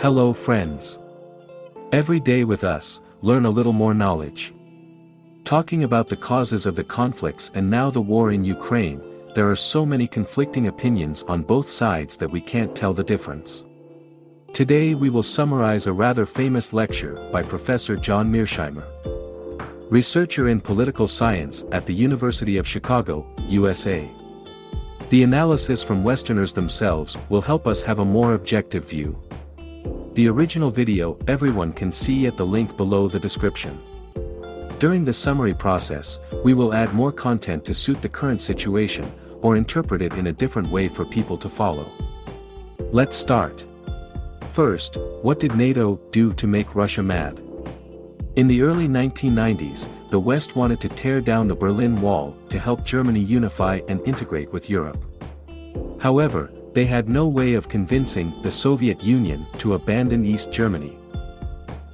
Hello friends. Every day with us, learn a little more knowledge. Talking about the causes of the conflicts and now the war in Ukraine, there are so many conflicting opinions on both sides that we can't tell the difference. Today we will summarize a rather famous lecture by Professor John Mearsheimer. Researcher in political science at the University of Chicago, USA. The analysis from Westerners themselves will help us have a more objective view. The original video everyone can see at the link below the description. During the summary process, we will add more content to suit the current situation, or interpret it in a different way for people to follow. Let's start. First, what did NATO do to make Russia mad? In the early 1990s, the West wanted to tear down the Berlin Wall to help Germany unify and integrate with Europe. However, they had no way of convincing the Soviet Union to abandon East Germany.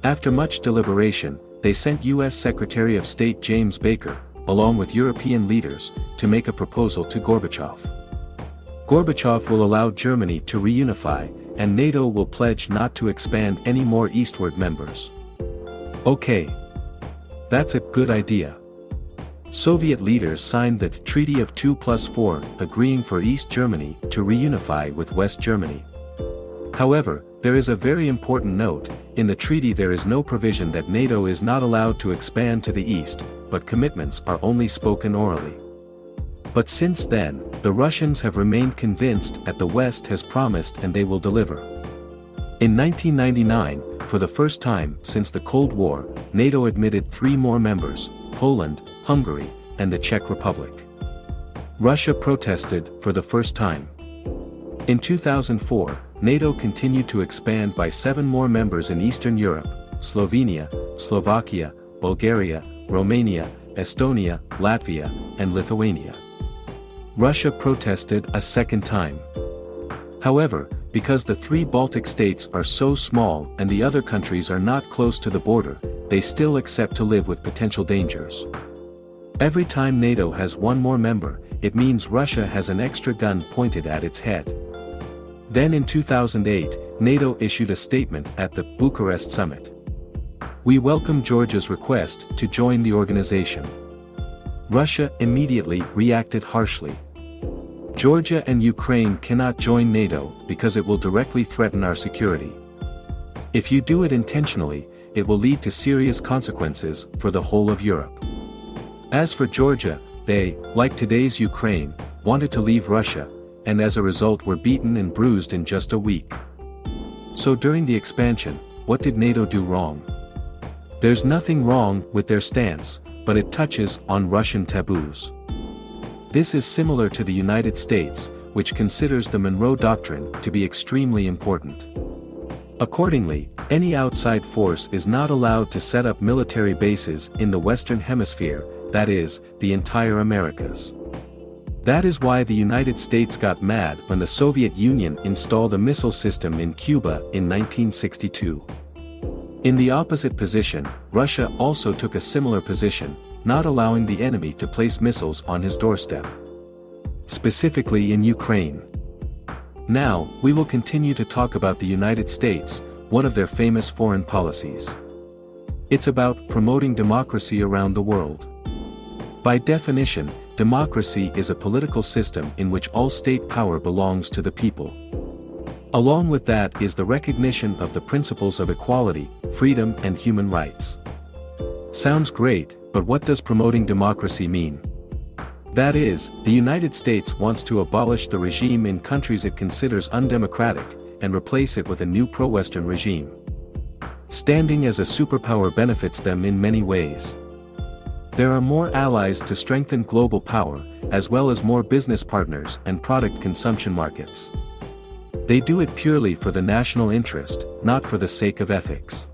After much deliberation, they sent U.S. Secretary of State James Baker, along with European leaders, to make a proposal to Gorbachev. Gorbachev will allow Germany to reunify, and NATO will pledge not to expand any more eastward members. Okay. That's a good idea. Soviet leaders signed the Treaty of 2 plus 4, agreeing for East Germany to reunify with West Germany. However, there is a very important note, in the treaty there is no provision that NATO is not allowed to expand to the east, but commitments are only spoken orally. But since then, the Russians have remained convinced that the West has promised and they will deliver. In 1999, for the first time since the Cold War, NATO admitted three more members, Poland, Hungary, and the Czech Republic. Russia protested for the first time. In 2004, NATO continued to expand by seven more members in Eastern Europe, Slovenia, Slovakia, Bulgaria, Romania, Estonia, Latvia, and Lithuania. Russia protested a second time. However, because the three Baltic states are so small and the other countries are not close to the border, they still accept to live with potential dangers. Every time NATO has one more member, it means Russia has an extra gun pointed at its head. Then in 2008, NATO issued a statement at the Bucharest summit. We welcome Georgia's request to join the organization. Russia immediately reacted harshly. Georgia and Ukraine cannot join NATO because it will directly threaten our security. If you do it intentionally, it will lead to serious consequences for the whole of Europe. As for Georgia, they, like today's Ukraine, wanted to leave Russia, and as a result were beaten and bruised in just a week. So during the expansion, what did NATO do wrong? There's nothing wrong with their stance, but it touches on Russian taboos. This is similar to the United States, which considers the Monroe Doctrine to be extremely important. Accordingly, any outside force is not allowed to set up military bases in the Western Hemisphere, that is, the entire Americas. That is why the United States got mad when the Soviet Union installed a missile system in Cuba in 1962. In the opposite position, Russia also took a similar position, not allowing the enemy to place missiles on his doorstep. Specifically in Ukraine. Now, we will continue to talk about the United States, one of their famous foreign policies. It's about promoting democracy around the world. By definition, democracy is a political system in which all state power belongs to the people. Along with that is the recognition of the principles of equality, freedom and human rights. Sounds great, but what does promoting democracy mean? That is, the United States wants to abolish the regime in countries it considers undemocratic, and replace it with a new pro-Western regime. Standing as a superpower benefits them in many ways. There are more allies to strengthen global power, as well as more business partners and product consumption markets. They do it purely for the national interest, not for the sake of ethics.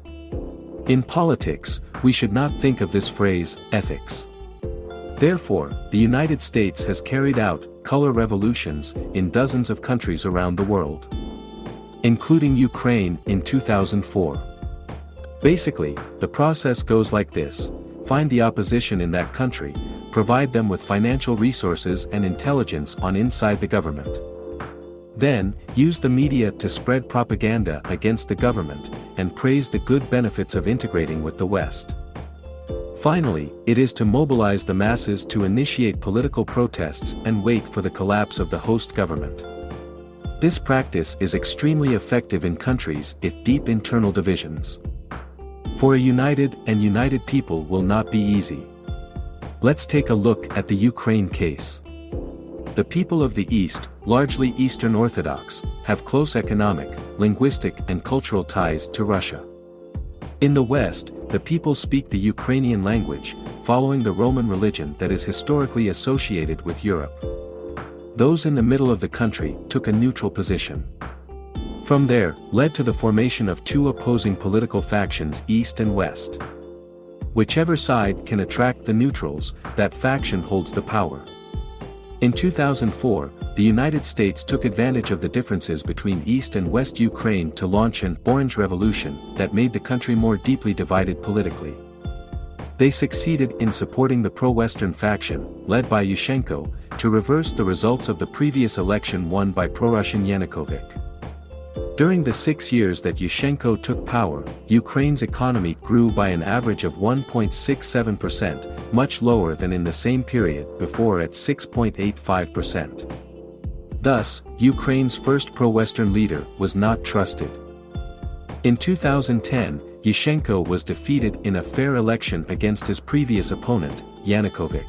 In politics, we should not think of this phrase, ethics. Therefore, the United States has carried out color revolutions in dozens of countries around the world. Including Ukraine in 2004. Basically, the process goes like this, find the opposition in that country, provide them with financial resources and intelligence on inside the government. Then, use the media to spread propaganda against the government, and praise the good benefits of integrating with the West. Finally, it is to mobilize the masses to initiate political protests and wait for the collapse of the host government. This practice is extremely effective in countries with deep internal divisions. For a united and united people will not be easy. Let's take a look at the Ukraine case. The people of the East, largely Eastern Orthodox, have close economic, linguistic and cultural ties to Russia. In the West, the people speak the Ukrainian language, following the Roman religion that is historically associated with Europe. Those in the middle of the country took a neutral position. From there, led to the formation of two opposing political factions East and West. Whichever side can attract the neutrals, that faction holds the power. In 2004, the United States took advantage of the differences between East and West Ukraine to launch an Orange Revolution that made the country more deeply divided politically. They succeeded in supporting the pro-Western faction, led by Yushchenko, to reverse the results of the previous election won by pro-Russian Yanukovych. During the six years that Yushchenko took power, Ukraine's economy grew by an average of 1.67%, much lower than in the same period before at 6.85%. Thus, Ukraine's first pro-Western leader was not trusted. In 2010, Yushchenko was defeated in a fair election against his previous opponent, Yanukovych.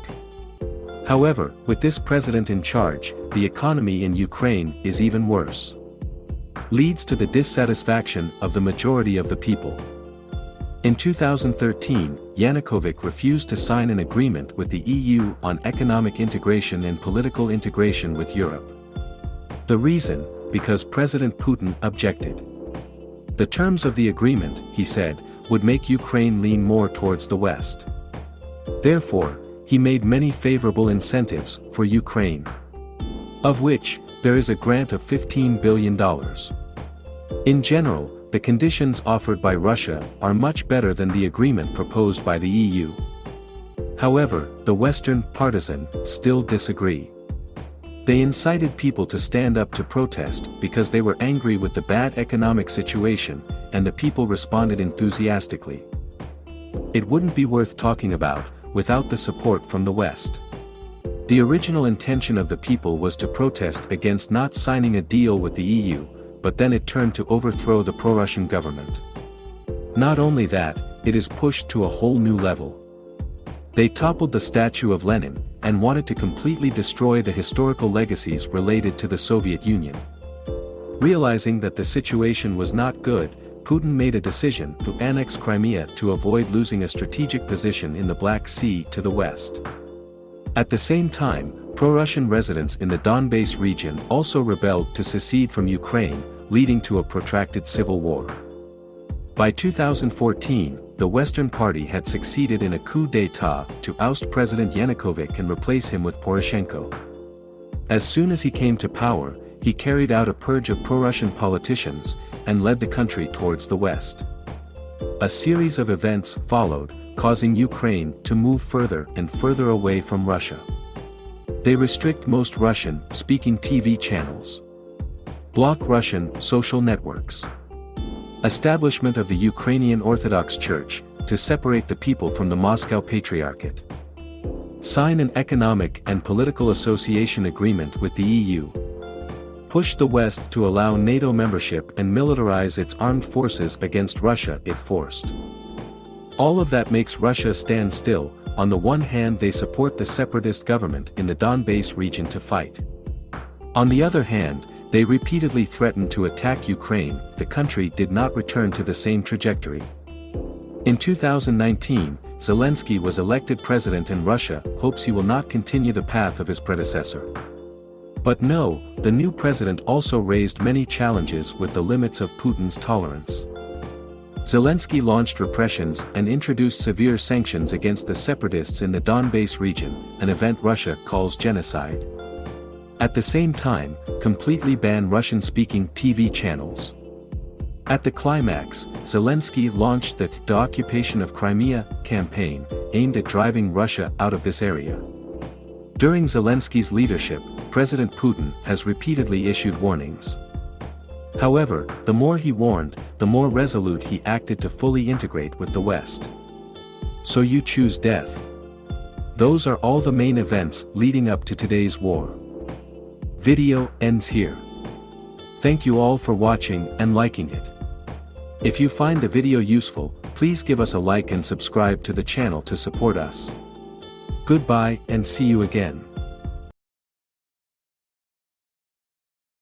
However, with this president in charge, the economy in Ukraine is even worse leads to the dissatisfaction of the majority of the people. In 2013, Yanukovych refused to sign an agreement with the EU on economic integration and political integration with Europe. The reason, because President Putin objected. The terms of the agreement, he said, would make Ukraine lean more towards the West. Therefore, he made many favorable incentives for Ukraine. Of which, there is a grant of $15 billion. In general, the conditions offered by Russia are much better than the agreement proposed by the EU. However, the Western partisan still disagree. They incited people to stand up to protest because they were angry with the bad economic situation, and the people responded enthusiastically. It wouldn't be worth talking about, without the support from the West. The original intention of the people was to protest against not signing a deal with the EU, but then it turned to overthrow the pro-Russian government. Not only that, it is pushed to a whole new level. They toppled the statue of Lenin, and wanted to completely destroy the historical legacies related to the Soviet Union. Realizing that the situation was not good, Putin made a decision to annex Crimea to avoid losing a strategic position in the Black Sea to the west. At the same time, pro-Russian residents in the Donbass region also rebelled to secede from Ukraine, leading to a protracted civil war. By 2014, the Western Party had succeeded in a coup d'état to oust President Yanukovych and replace him with Poroshenko. As soon as he came to power, he carried out a purge of pro-Russian politicians, and led the country towards the west. A series of events followed, causing Ukraine to move further and further away from Russia. They restrict most Russian-speaking TV channels. Block Russian social networks. Establishment of the Ukrainian Orthodox Church, to separate the people from the Moscow Patriarchate. Sign an economic and political association agreement with the EU. Push the West to allow NATO membership and militarize its armed forces against Russia if forced. All of that makes Russia stand still, on the one hand they support the separatist government in the Donbass region to fight. On the other hand, they repeatedly threatened to attack Ukraine, the country did not return to the same trajectory. In 2019, Zelensky was elected president and Russia hopes he will not continue the path of his predecessor. But no, the new president also raised many challenges with the limits of Putin's tolerance. Zelensky launched repressions and introduced severe sanctions against the separatists in the Donbass region, an event Russia calls genocide. At the same time, completely ban Russian-speaking TV channels. At the climax, Zelensky launched the The Occupation of Crimea campaign, aimed at driving Russia out of this area. During Zelensky's leadership, President Putin has repeatedly issued warnings. However, the more he warned, the more resolute he acted to fully integrate with the West. So you choose death. Those are all the main events leading up to today's war. Video ends here. Thank you all for watching and liking it. If you find the video useful, please give us a like and subscribe to the channel to support us. Goodbye and see you again.